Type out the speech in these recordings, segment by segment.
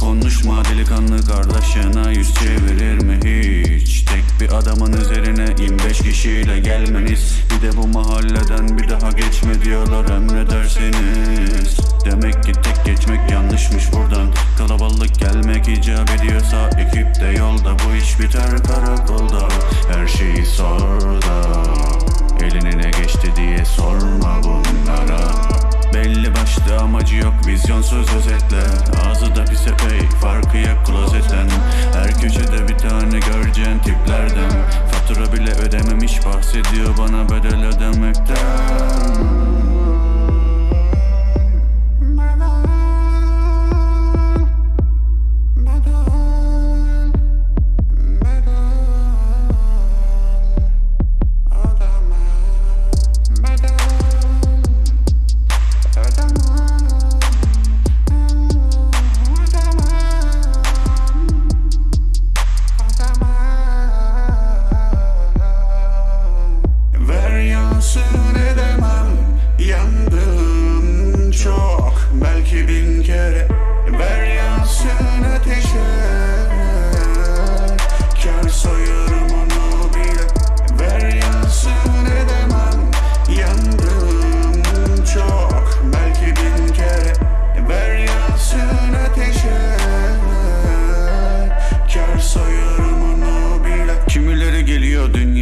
konuşma delikanlı kardeşine yüz çevirir mi hiç? Tek bir adamın üzerine 25 kişiyle gelmeniz. Bir de bu mahalleden bir daha geçme diyorlar emredersiniz. Demek ki tek geçmek yanlışmış buradan. Kalabalık gelmek icap ediyorsa ekip de yolda. Bu iş biter karakolda. Her şeyi sor da Eline ne geçti diye sorma başlı amacı yok vizyonsuz özetle. Ağzı da pis epey farkı yok klozetten. Her köşede bir tane göreceğin tiplerden. Fatura bile ödememiş bahsediyor bana bedel ödemekten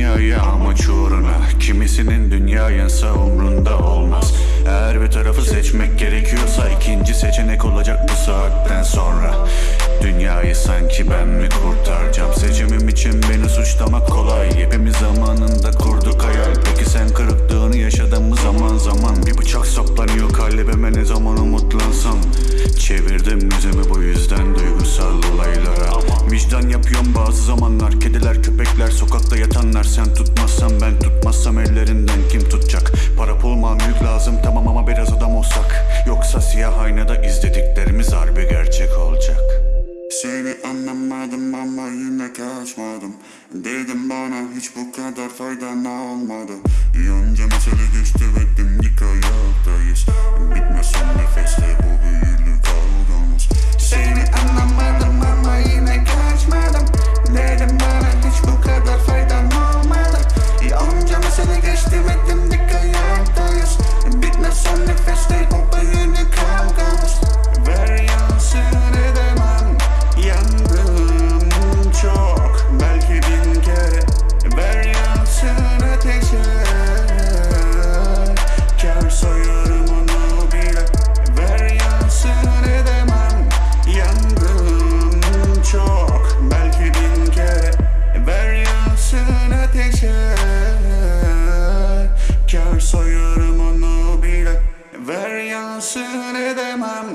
dünyaya amaç uğruna Kimisinin dünya yansa umrunda olmaz. Eğer bir tarafı seçmek gerekiyorsa ikinci seçenek olacak bu saatten sonra. Dünyayı sanki ben mi kurtaracağım? Seçimim için beni suçlamak kolay. Hepimiz zamanında kurduk hayal. Peki sen kırıklığını yaşadın mı? Zaman zaman Bir bıçak saplanıyor. Kalbime ne zaman umutlansam Çevirdim Vicdan yapıyorum bazı zamanlar. Kediler köpekler sokakta yatanlar. Sen tutmazsan ben tutmazsam ellerinden kim tutacak? Para pul mal mülk lazım tamam ama biraz adam olsak. Yoksa siyah aynada izlediklerimiz harbi gerçek olacak. Seni anlamadım ama yine kaçmadım. Dedim bana hiç bu kadar faydana olmadı? Yonca mesele geçti Kar soyarım onu bile. Ver yansın edemem